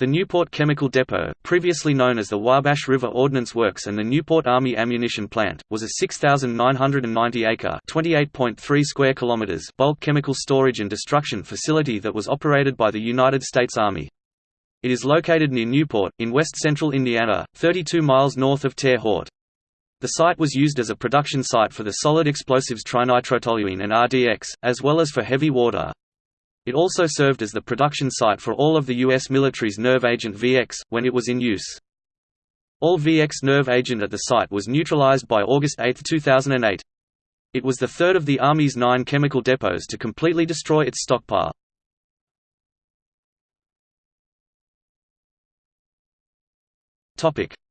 The Newport Chemical Depot, previously known as the Wabash River Ordnance Works and the Newport Army Ammunition Plant, was a 6,990-acre (28.3 square kilometers) bulk chemical storage and destruction facility that was operated by the United States Army. It is located near Newport, in west-central Indiana, 32 miles north of Terre Haute. The site was used as a production site for the solid explosives trinitrotoluene and RDX, as well as for heavy water, it also served as the production site for all of the U.S. military's nerve agent VX, when it was in use. All VX nerve agent at the site was neutralized by August 8, 2008. It was the third of the Army's nine chemical depots to completely destroy its stockpile.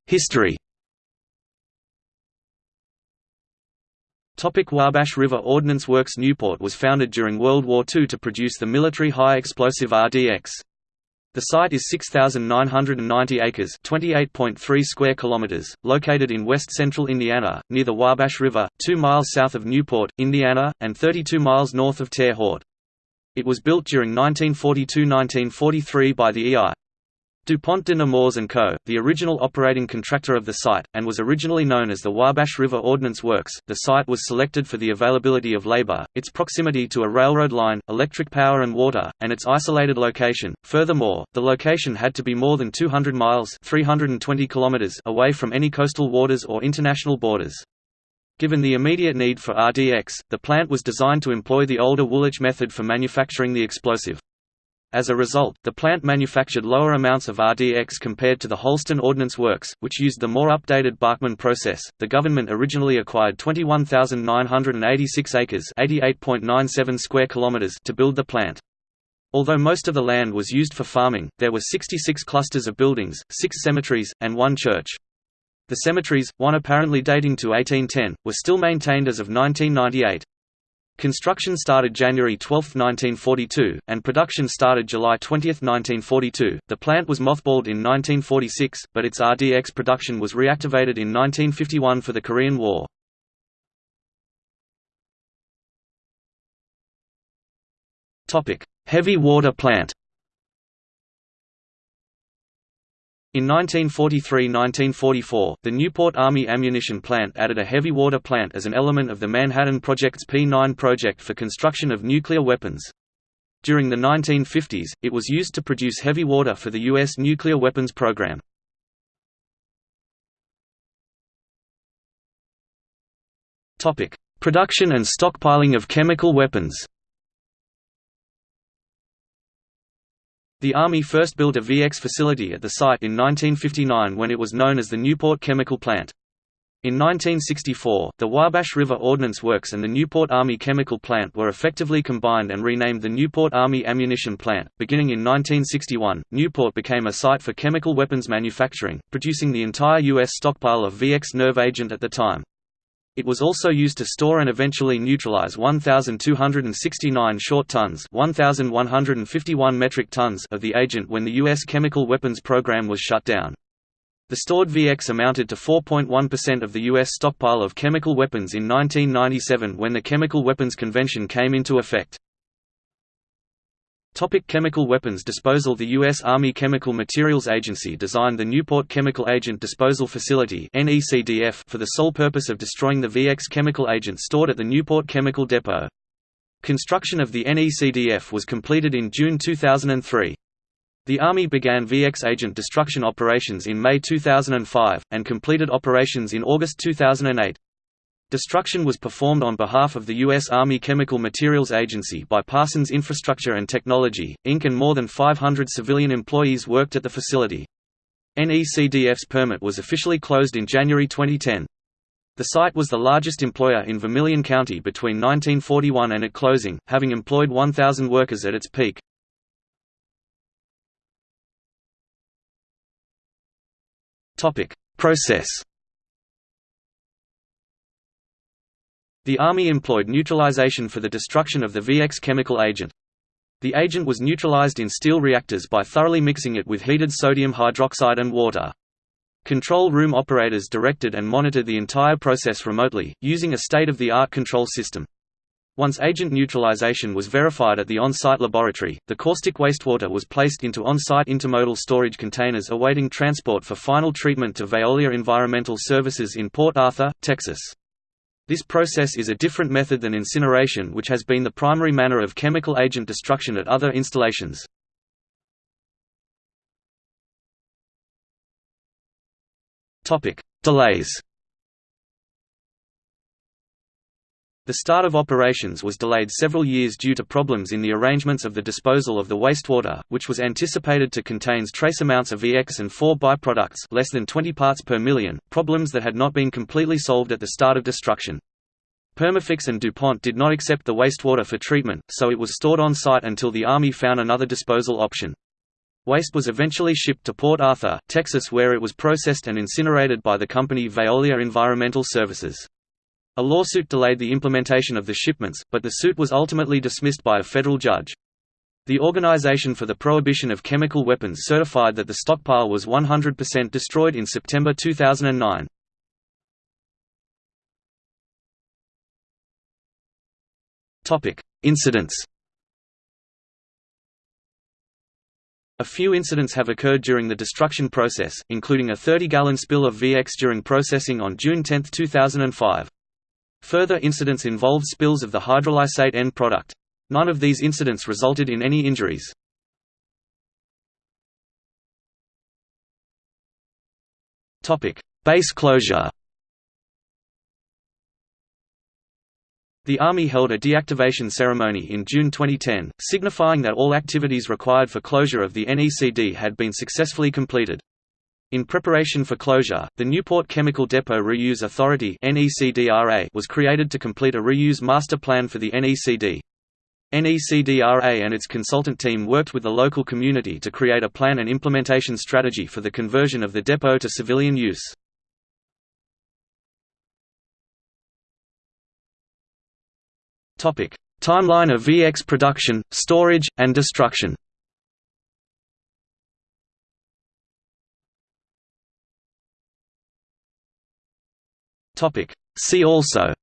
History Topic Wabash River Ordnance Works Newport was founded during World War II to produce the military high-explosive RDX. The site is 6,990 acres (28.3 square kilometers), located in west-central Indiana, near the Wabash River, 2 miles south of Newport, Indiana, and 32 miles north of Terre Haute. It was built during 1942–1943 by the E.I. DuPont de Nemours & Co., the original operating contractor of the site, and was originally known as the Wabash River Ordnance Works. The site was selected for the availability of labor, its proximity to a railroad line, electric power and water, and its isolated location. Furthermore, the location had to be more than 200 miles (320 kilometers) away from any coastal waters or international borders. Given the immediate need for RDX, the plant was designed to employ the older Woolwich method for manufacturing the explosive. As a result, the plant manufactured lower amounts of RDX compared to the Holston Ordnance Works, which used the more updated Bachmann process. The government originally acquired 21,986 acres (88.97 square kilometers) to build the plant. Although most of the land was used for farming, there were 66 clusters of buildings, six cemeteries, and one church. The cemeteries, one apparently dating to 1810, were still maintained as of 1998. Construction started January 12, 1942, and production started July 20, 1942. The plant was mothballed in 1946, but its RDX production was reactivated in 1951 for the Korean War. Topic: Heavy water plant. In 1943–1944, the Newport Army Ammunition Plant added a heavy water plant as an element of the Manhattan Project's P-9 project for construction of nuclear weapons. During the 1950s, it was used to produce heavy water for the U.S. nuclear weapons program. Production and stockpiling of chemical weapons The Army first built a VX facility at the site in 1959 when it was known as the Newport Chemical Plant. In 1964, the Wabash River Ordnance Works and the Newport Army Chemical Plant were effectively combined and renamed the Newport Army Ammunition Plant. Beginning in 1961, Newport became a site for chemical weapons manufacturing, producing the entire U.S. stockpile of VX nerve agent at the time. It was also used to store and eventually neutralize 1,269 short tons 1,151 metric tons of the agent when the U.S. chemical weapons program was shut down. The stored VX amounted to 4.1% of the U.S. stockpile of chemical weapons in 1997 when the Chemical Weapons Convention came into effect. Topic chemical weapons disposal The U.S. Army Chemical Materials Agency designed the Newport Chemical Agent Disposal Facility for the sole purpose of destroying the VX chemical agent stored at the Newport Chemical Depot. Construction of the NECDF was completed in June 2003. The Army began VX agent destruction operations in May 2005, and completed operations in August 2008. Destruction was performed on behalf of the U.S. Army Chemical Materials Agency by Parsons Infrastructure and Technology, Inc. and more than 500 civilian employees worked at the facility. NECDF's permit was officially closed in January 2010. The site was the largest employer in Vermilion County between 1941 and at closing, having employed 1,000 workers at its peak. Process The Army employed neutralization for the destruction of the VX chemical agent. The agent was neutralized in steel reactors by thoroughly mixing it with heated sodium hydroxide and water. Control room operators directed and monitored the entire process remotely, using a state-of-the-art control system. Once agent neutralization was verified at the on-site laboratory, the caustic wastewater was placed into on-site intermodal storage containers awaiting transport for final treatment to Veolia Environmental Services in Port Arthur, Texas. This process is a different method than incineration which has been the primary manner of chemical agent destruction at other installations. Delays The start of operations was delayed several years due to problems in the arrangements of the disposal of the wastewater, which was anticipated to contain trace amounts of VX and 4 byproducts less than 20 parts per million, problems that had not been completely solved at the start of destruction. Perma-Fix and DuPont did not accept the wastewater for treatment, so it was stored on site until the Army found another disposal option. Waste was eventually shipped to Port Arthur, Texas where it was processed and incinerated by the company Veolia Environmental Services. A lawsuit delayed the implementation of the shipments, but the suit was ultimately dismissed by a federal judge. The Organization for the Prohibition of Chemical Weapons certified that the stockpile was 100% destroyed in September 2009. Incidents A few incidents have occurred during the destruction process, including a 30-gallon spill of VX during processing on June 10, 2005. Further incidents involved spills of the hydrolysate end product. None of these incidents resulted in any injuries. Base closure The Army held a deactivation ceremony in June 2010, signifying that all activities required for closure of the NECD had been successfully completed. In preparation for closure, the Newport Chemical Depot Reuse Authority was created to complete a reuse master plan for the NECD. NECDRA and its consultant team worked with the local community to create a plan and implementation strategy for the conversion of the depot to civilian use. Timeline of VX production, storage, and destruction Topic. See also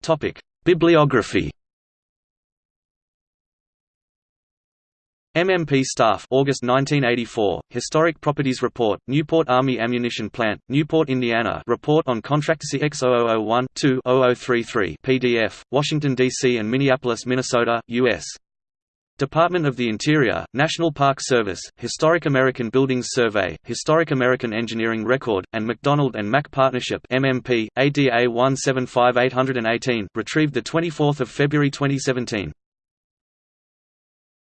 Topic. Bibliography MMP Staff August 1984, Historic Properties Report, Newport Army Ammunition Plant, Newport, Indiana Report on Contract CX0001-2-0033 PDF, Washington, D.C. and Minneapolis, Minnesota, U.S. Department of the Interior, National Park Service, Historic American Buildings Survey, Historic American Engineering Record, and McDonald and Mack Partnership MMP, ADA 175818 retrieved 24 February 2017.